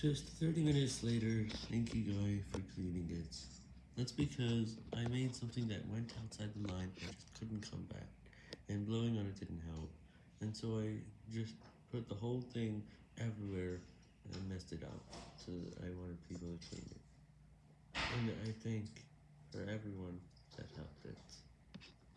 Just 30 minutes later, thank you guy for cleaning it. That's because I made something that went outside the line and just couldn't come back, and blowing on it didn't help, and so I just put the whole thing everywhere and messed it up, so I wanted people to clean it. And I thank for everyone.